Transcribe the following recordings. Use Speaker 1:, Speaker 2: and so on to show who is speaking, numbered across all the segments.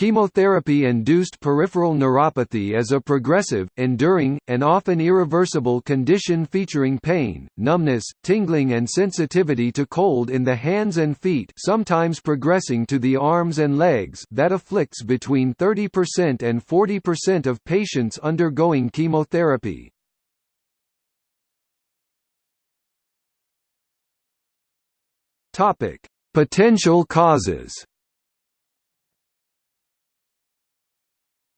Speaker 1: Chemotherapy-induced peripheral neuropathy is a progressive, enduring, and often irreversible condition featuring pain, numbness, tingling and sensitivity to cold in the hands and feet sometimes progressing to the arms and legs that afflicts between 30% and 40% of patients undergoing chemotherapy. Potential causes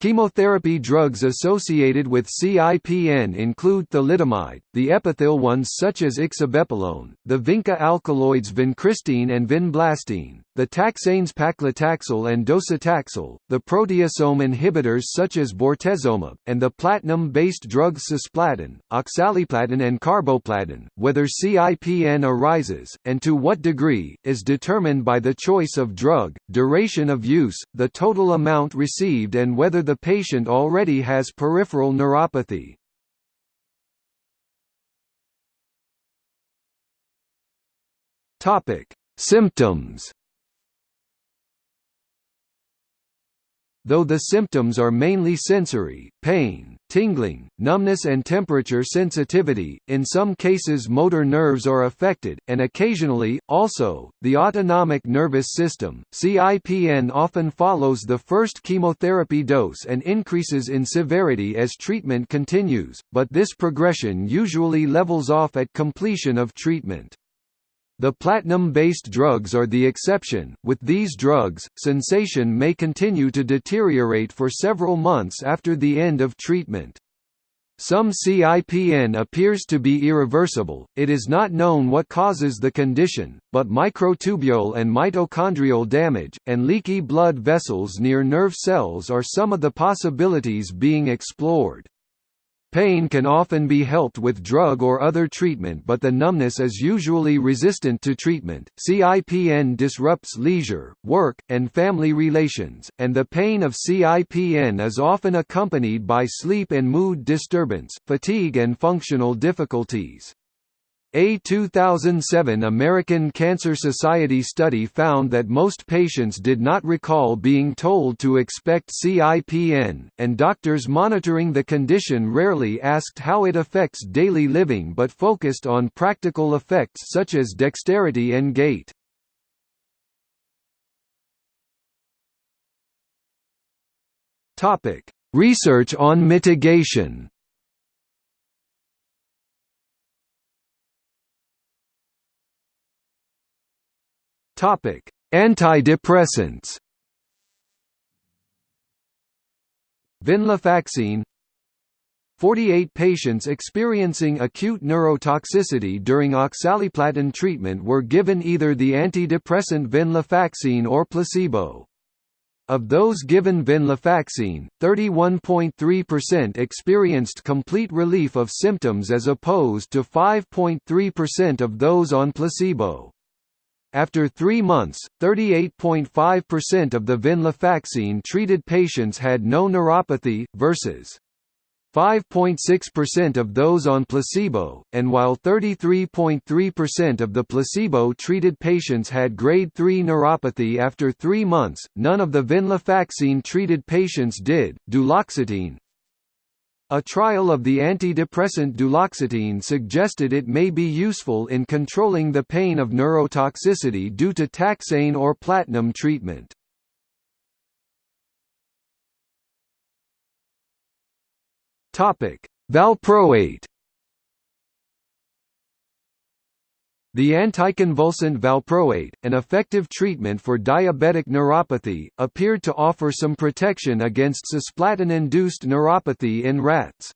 Speaker 1: Chemotherapy drugs associated with CIPN include thalidomide, the epothilones such as ixabepilone, the vinca alkaloids vincristine and vinblastine, the taxanes paclitaxel and docetaxel, the proteasome inhibitors such as bortezomib, and the platinum-based drugs cisplatin, oxaliplatin and carboplatin. Whether CIPN arises, and to what degree, is determined by the choice of drug, duration of use, the total amount received and whether the patient already has peripheral neuropathy. Topic: Symptoms Though the symptoms are mainly sensory, pain, tingling, numbness and temperature sensitivity, in some cases motor nerves are affected, and occasionally, also, the autonomic nervous system. CIPN often follows the first chemotherapy dose and increases in severity as treatment continues, but this progression usually levels off at completion of treatment. The platinum-based drugs are the exception. With these drugs, sensation may continue to deteriorate for several months after the end of treatment. Some CIPN appears to be irreversible, it is not known what causes the condition, but microtubule and mitochondrial damage, and leaky blood vessels near nerve cells are some of the possibilities being explored. Pain can often be helped with drug or other treatment but the numbness is usually resistant to treatment. CIPN disrupts leisure, work, and family relations, and the pain of CIPN is often accompanied by sleep and mood disturbance, fatigue and functional difficulties. A 2007 American Cancer Society study found that most patients did not recall being told to expect CIPN, and doctors monitoring the condition rarely asked how it affects daily living but focused on practical effects such as dexterity and gait. Research on mitigation Topic: Antidepressants. Venlafaxine 48 patients experiencing acute neurotoxicity during oxaliplatin treatment were given either the antidepressant venlafaxine or placebo. Of those given venlafaxine, 31.3% experienced complete relief of symptoms as opposed to 5.3% of those on placebo. After three months, 38.5% of the venlafaxine-treated patients had no neuropathy, versus 5.6% of those on placebo, and while 33.3% of the placebo-treated patients had grade 3 neuropathy after three months, none of the venlafaxine-treated patients did. Duloxetine, a trial of the antidepressant duloxetine suggested it may be useful in controlling the pain of neurotoxicity due to taxane or platinum treatment. Valproate The anticonvulsant valproate, an effective treatment for diabetic neuropathy, appeared to offer some protection against cisplatin-induced neuropathy in rats.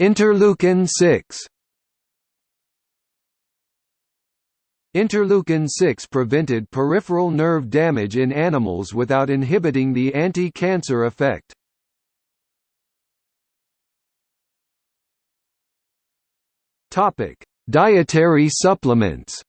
Speaker 1: Interleukin-6 Interleukin-6 prevented peripheral nerve damage in animals without inhibiting the anti-cancer effect. Topic: Dietary supplements.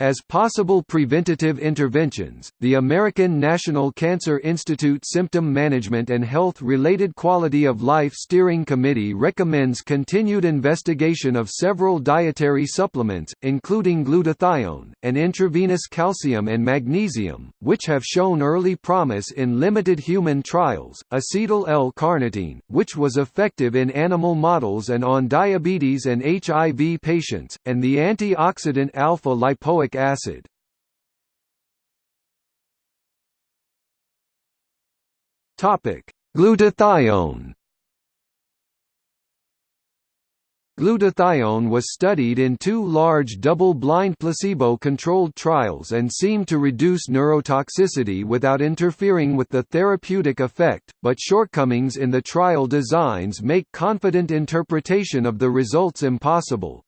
Speaker 1: As possible preventative interventions, the American National Cancer Institute Symptom Management and Health-Related Quality of Life Steering Committee recommends continued investigation of several dietary supplements, including glutathione, and intravenous calcium and magnesium, which have shown early promise in limited human trials. Acetyl L-carnitine, which was effective in animal models and on diabetes and HIV patients, and the antioxidant alpha-lipoic acid. Topic: Glutathione. Glutathione was studied in two large double-blind placebo-controlled trials and seemed to reduce neurotoxicity without interfering with the therapeutic effect, but shortcomings in the trial designs make confident interpretation of the results impossible.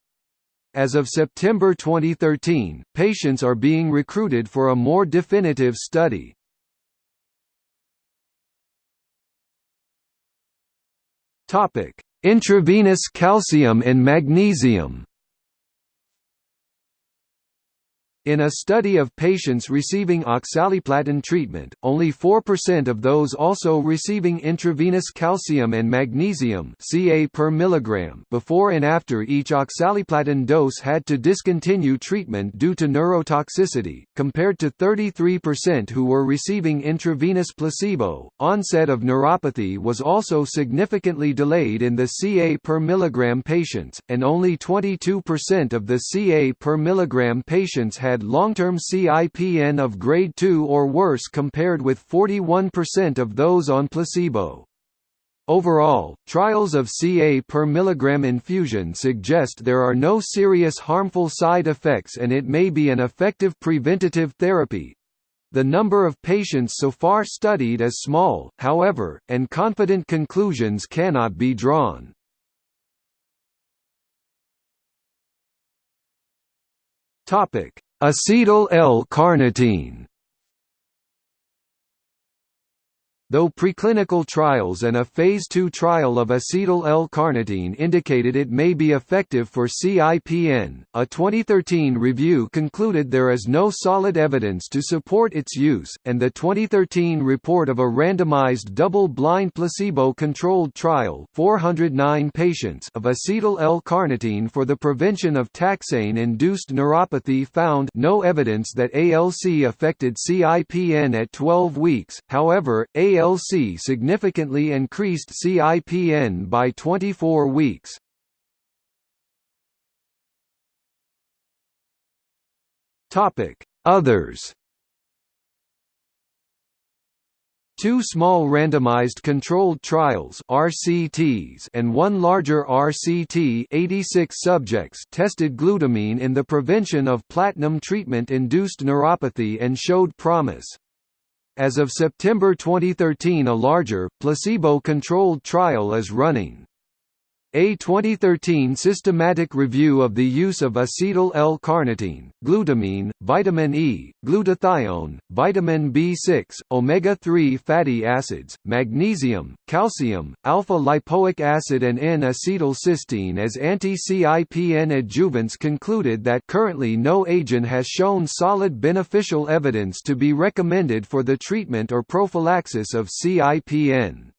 Speaker 1: As of September 2013, patients are being recruited for a more definitive study. Topic: Intravenous calcium and magnesium. In a study of patients receiving oxaliplatin treatment, only 4% of those also receiving intravenous calcium and magnesium Ca per milligram before and after each oxaliplatin dose had to discontinue treatment due to neurotoxicity, compared to 33% who were receiving intravenous placebo. Onset of neuropathy was also significantly delayed in the Ca per milligram patients, and only 22% of the Ca per milligram patients had had long-term CIPN of grade 2 or worse compared with 41% of those on placebo. Overall, trials of Ca per milligram infusion suggest there are no serious harmful side effects and it may be an effective preventative therapy. The number of patients so far studied is small, however, and confident conclusions cannot be drawn. Topic: Acetyl L-carnitine Though preclinical trials and a Phase II trial of acetyl L-carnitine indicated it may be effective for CIPN, a 2013 review concluded there is no solid evidence to support its use, and the 2013 report of a randomized double-blind placebo-controlled trial 409 patients of acetyl L-carnitine for the prevention of taxane-induced neuropathy found no evidence that ALC affected CIPN at 12 weeks, however, ALC ALC significantly increased CIPN by 24 weeks. Others Two small randomized controlled trials RCTs and one larger RCT 86 subjects tested glutamine in the prevention of platinum treatment-induced neuropathy and showed promise. As of September 2013 a larger, placebo-controlled trial is running. A 2013 systematic review of the use of acetyl L-carnitine, glutamine, vitamin E, glutathione, vitamin B6, omega-3 fatty acids, magnesium, calcium, alpha-lipoic acid and N-acetylcysteine as anti-CIPN adjuvants concluded that currently no agent has shown solid beneficial evidence to be recommended for the treatment or prophylaxis of CIPN.